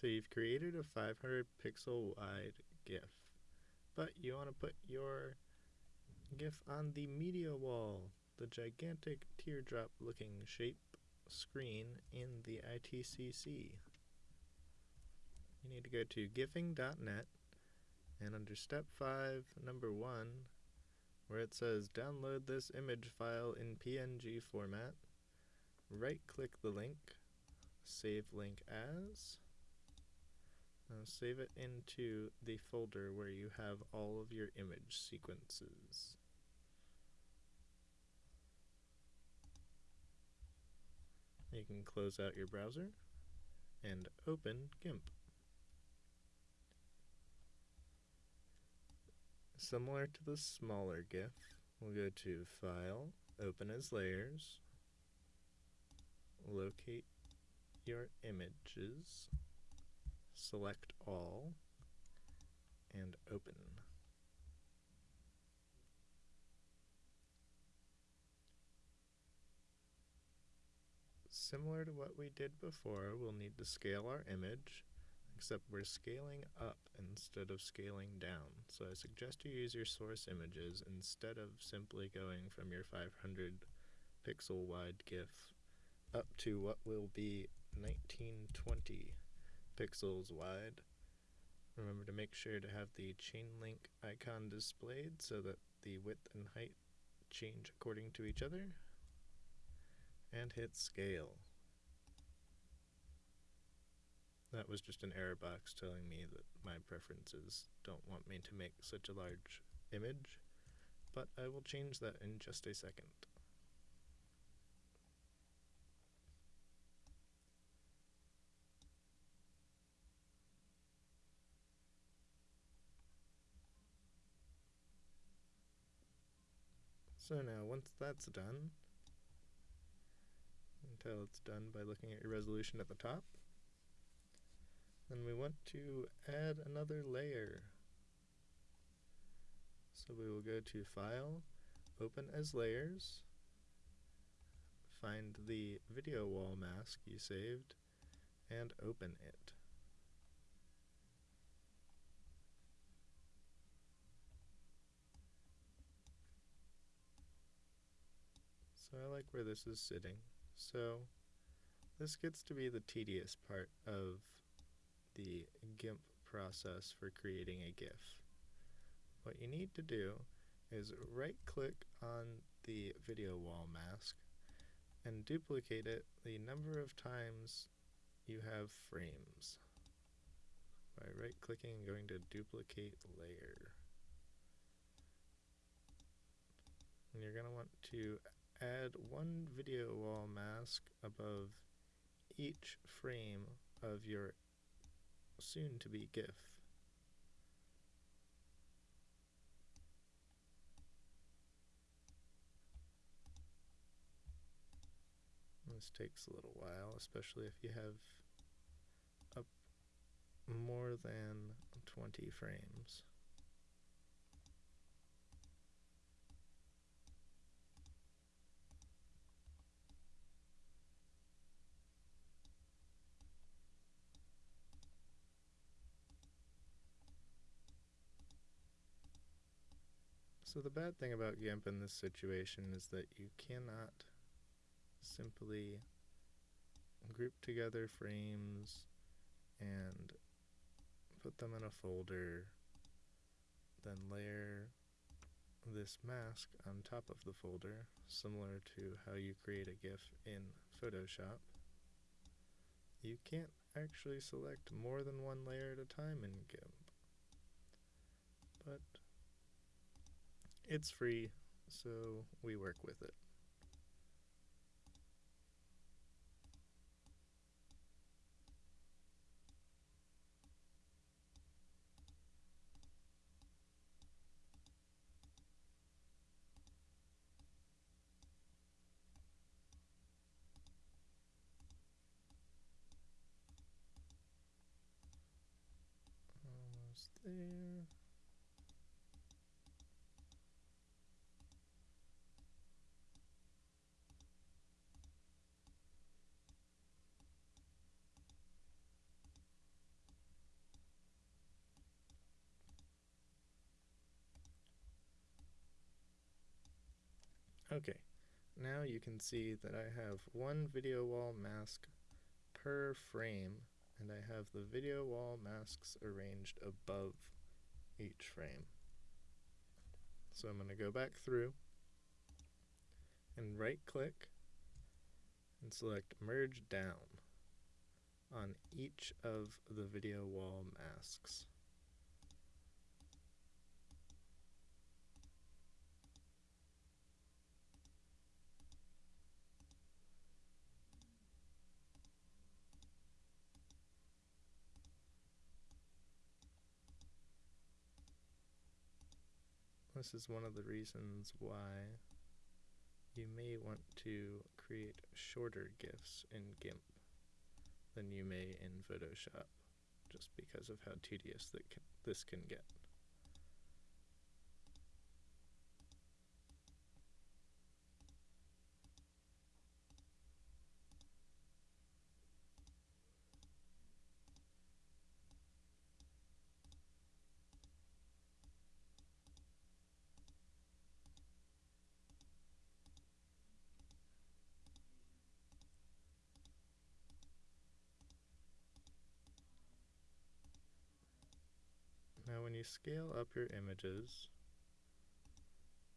So you've created a 500 pixel wide GIF, but you want to put your GIF on the media wall, the gigantic teardrop looking shape screen in the ITCC. You need to go to gifing.net and under step 5, number 1, where it says download this image file in PNG format, right click the link, save link as, now save it into the folder where you have all of your image sequences. You can close out your browser and open GIMP. Similar to the smaller GIF, we'll go to File, Open as Layers, locate your images, select all, and open. Similar to what we did before, we'll need to scale our image, except we're scaling up instead of scaling down. So I suggest you use your source images instead of simply going from your 500 pixel wide GIF up to what will be 1920 pixels wide. Remember to make sure to have the chain link icon displayed so that the width and height change according to each other and hit scale. That was just an error box telling me that my preferences don't want me to make such a large image, but I will change that in just a second. So now once that's done, until it's done by looking at your resolution at the top. Then we want to add another layer. So we will go to File, Open as Layers, find the video wall mask you saved, and open it. So I like where this is sitting. So this gets to be the tedious part of the GIMP process for creating a GIF. What you need to do is right click on the video wall mask and duplicate it the number of times you have frames by right clicking and going to duplicate layer. And you're going to want to add one video wall mask above each frame of your soon-to-be GIF. This takes a little while, especially if you have up more than 20 frames. So the bad thing about GIMP in this situation is that you cannot simply group together frames and put them in a folder, then layer this mask on top of the folder, similar to how you create a GIF in Photoshop. You can't actually select more than one layer at a time in GIMP. But it's free, so we work with it. Almost there. Okay, now you can see that I have one video wall mask per frame and I have the video wall masks arranged above each frame. So I'm going to go back through and right click and select merge down on each of the video wall masks. This is one of the reasons why you may want to create shorter GIFs in GIMP than you may in Photoshop, just because of how tedious that this can get. Now when you scale up your images,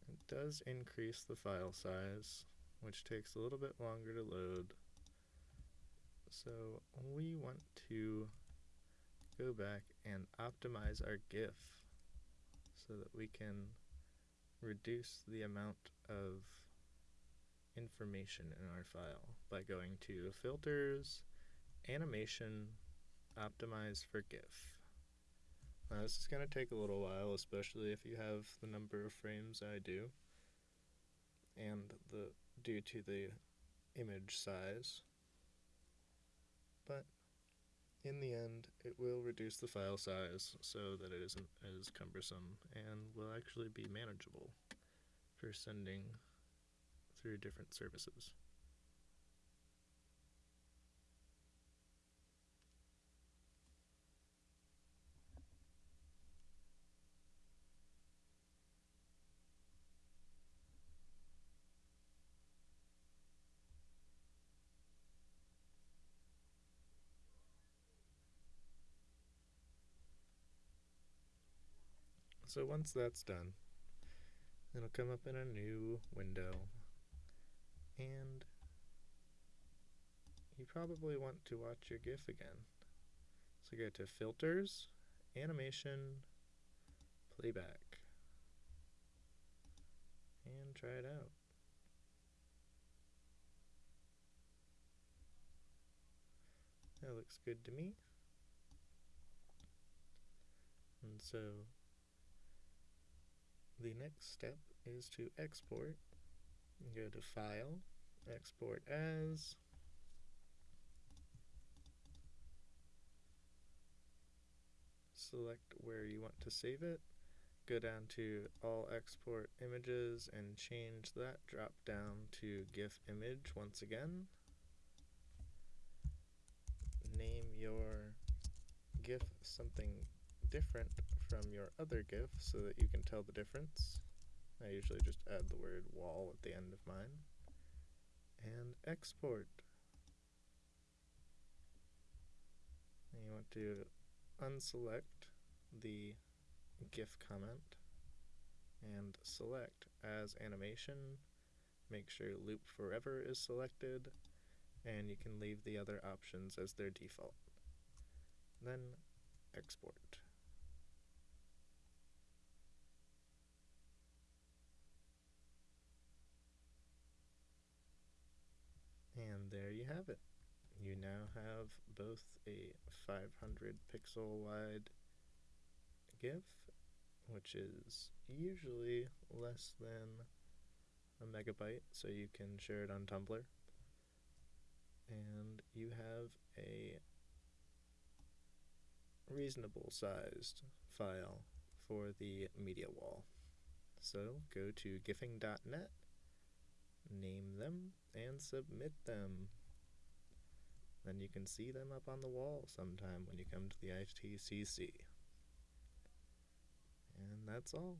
it does increase the file size, which takes a little bit longer to load. So we want to go back and optimize our GIF so that we can reduce the amount of information in our file by going to Filters, Animation, Optimize for GIF. Now this is going to take a little while, especially if you have the number of frames I do, and the due to the image size. But in the end, it will reduce the file size so that it isn't as cumbersome and will actually be manageable for sending through different services. So once that's done, it'll come up in a new window and you probably want to watch your GIF again. So go to Filters, Animation, Playback, and try it out. That looks good to me. And so the next step is to export. Go to File, Export As, select where you want to save it, go down to All Export Images and change that drop down to GIF image once again. Name your GIF something different from your other GIF so that you can tell the difference. I usually just add the word wall at the end of mine. And export. And you want to unselect the GIF comment and select as animation. Make sure loop forever is selected and you can leave the other options as their default. Then export. And there you have it. You now have both a 500 pixel wide GIF, which is usually less than a megabyte, so you can share it on Tumblr. And you have a reasonable sized file for the media wall. So go to gifing.net name them, and submit them. Then you can see them up on the wall sometime when you come to the ITCC. And that's all.